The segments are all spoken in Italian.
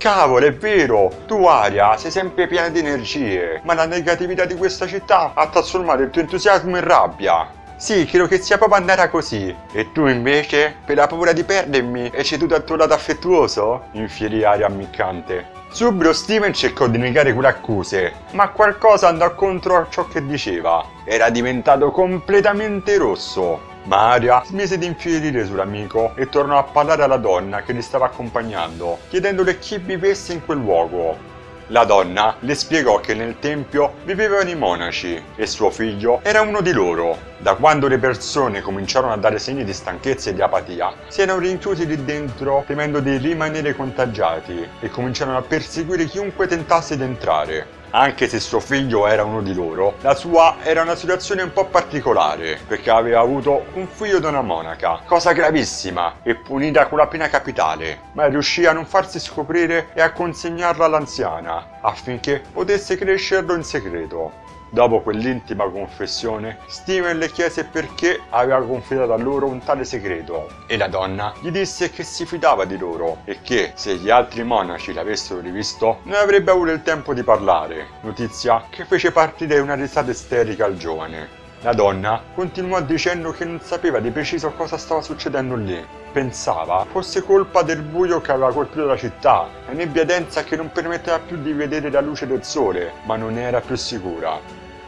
Cavolo, è vero! Tu, Aria, sei sempre piena di energie, ma la negatività di questa città ha trasformato il tuo entusiasmo in rabbia. Sì, credo che sia proprio andata così. E tu invece, per la paura di perdermi, hai ceduto al tuo lato affettuoso? Infierì Aria ammiccante. Subito Steven cercò di negare quelle accuse, ma qualcosa andò contro ciò che diceva. Era diventato completamente rosso. Ma Aria smise di infierire sull'amico e tornò a parlare alla donna che li stava accompagnando, chiedendole chi vivesse in quel luogo. La donna le spiegò che nel tempio vivevano i monaci e suo figlio era uno di loro. Da quando le persone cominciarono a dare segni di stanchezza e di apatia, si erano rinchiusi lì dentro temendo di rimanere contagiati e cominciarono a perseguire chiunque tentasse di entrare. Anche se suo figlio era uno di loro, la sua era una situazione un po' particolare, perché aveva avuto un figlio da una monaca, cosa gravissima e punita con la pena capitale, ma riuscì a non farsi scoprire e a consegnarla all'anziana, affinché potesse crescerlo in segreto. Dopo quell'intima confessione, Steven le chiese perché aveva confidato a loro un tale segreto e la donna gli disse che si fidava di loro e che se gli altri monaci l'avessero rivisto non avrebbe avuto il tempo di parlare, notizia che fece partire una risata isterica al giovane. La donna continuò dicendo che non sapeva di preciso cosa stava succedendo lì. Pensava fosse colpa del buio che aveva colpito la città, la nebbia densa che non permetteva più di vedere la luce del sole, ma non era più sicura.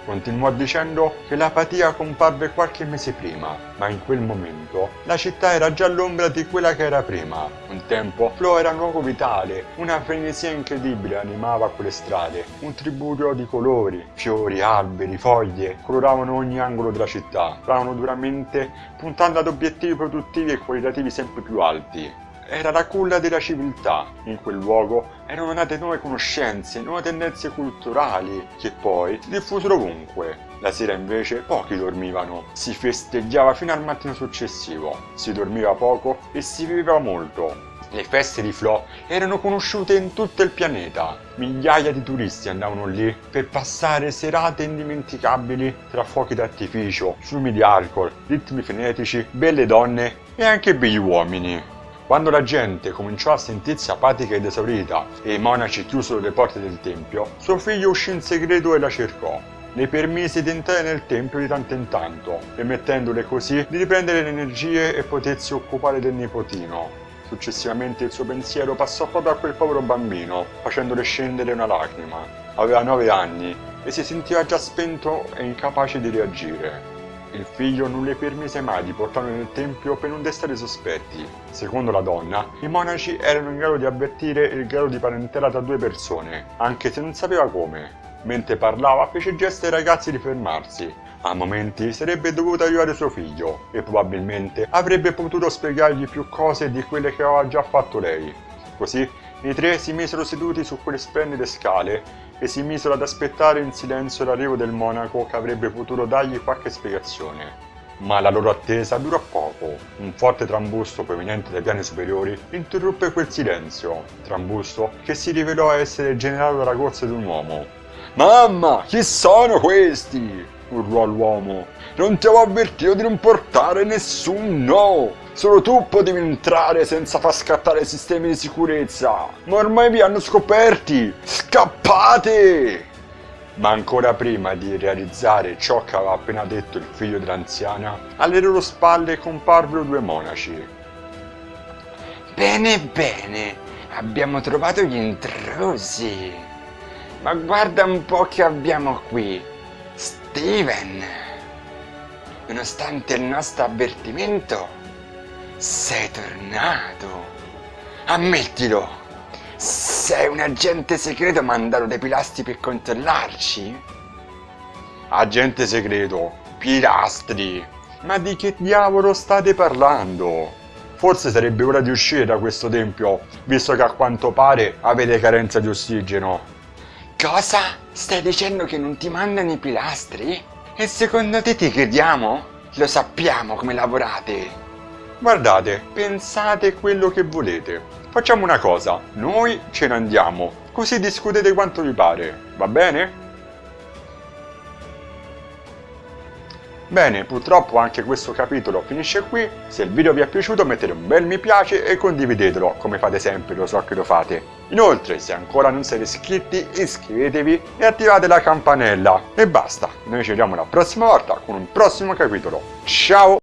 Continuò dicendo che l'apatia comparve qualche mese prima, ma in quel momento la città era già l'ombra di quella che era prima. Un tempo Flo era un luogo vitale, una frenesia incredibile animava quelle strade, un tributo di colori, fiori, alberi, foglie coloravano ogni angolo della città, stavano duramente puntando ad obiettivi produttivi e qualitativi sempre più alti era la culla della civiltà. In quel luogo erano nate nuove conoscenze, nuove tendenze culturali, che poi si diffusero ovunque. La sera invece pochi dormivano, si festeggiava fino al mattino successivo, si dormiva poco e si viveva molto. Le feste di Flo erano conosciute in tutto il pianeta. Migliaia di turisti andavano lì per passare serate indimenticabili tra fuochi d'artificio, fiumi di alcol, ritmi frenetici, belle donne e anche begli uomini. Quando la gente cominciò a sentirsi apatica ed esaurita e i monaci chiusero le porte del tempio, suo figlio uscì in segreto e la cercò. Le permise di entrare nel tempio di tanto in tanto, permettendole così di riprendere le energie e potersi occupare del nipotino. Successivamente il suo pensiero passò proprio a quel povero bambino, facendole scendere una lacrima. Aveva nove anni e si sentiva già spento e incapace di reagire. Il figlio non le permise mai di portarlo nel tempio per non destare sospetti. Secondo la donna, i monaci erano in grado di avvertire il grado di parentela tra due persone, anche se non sapeva come. Mentre parlava fece gesto ai ragazzi di fermarsi. A momenti sarebbe dovuto aiutare suo figlio e probabilmente avrebbe potuto spiegargli più cose di quelle che aveva già fatto lei. Così i tre si misero seduti su quelle splendide scale e si misero ad aspettare in silenzio l'arrivo del monaco che avrebbe potuto dargli qualche spiegazione. Ma la loro attesa durò poco. Un forte trambusto proveniente dai piani superiori interruppe quel silenzio, trambusto che si rivelò essere generato dalla corsa di un uomo. Mamma, chi sono questi? urlò l'uomo. Non ti avevo avvertito di non portare nessuno! Solo tu potevi entrare senza far scattare i sistemi di sicurezza. Ma ormai vi hanno scoperti. Scappate! Ma ancora prima di realizzare ciò che aveva appena detto il figlio dell'anziana, alle loro spalle comparvero due monaci. Bene, bene, abbiamo trovato gli intrusi. Ma guarda un po' che abbiamo qui. Steven, nonostante il nostro avvertimento, sei tornato. Ammettilo. Sei un agente segreto mandato dai pilastri per controllarci? Agente segreto? Pilastri? Ma di che diavolo state parlando? Forse sarebbe ora di uscire da questo tempio, visto che a quanto pare avete carenza di ossigeno. Cosa? Stai dicendo che non ti mandano i pilastri? E secondo te ti crediamo? Lo sappiamo come lavorate. Guardate, pensate quello che volete. Facciamo una cosa, noi ce ne andiamo, così discutete quanto vi pare, va bene? Bene, purtroppo anche questo capitolo finisce qui. Se il video vi è piaciuto mettete un bel mi piace e condividetelo, come fate sempre, lo so che lo fate. Inoltre, se ancora non siete iscritti, iscrivetevi e attivate la campanella. E basta, noi ci vediamo la prossima volta con un prossimo capitolo. Ciao!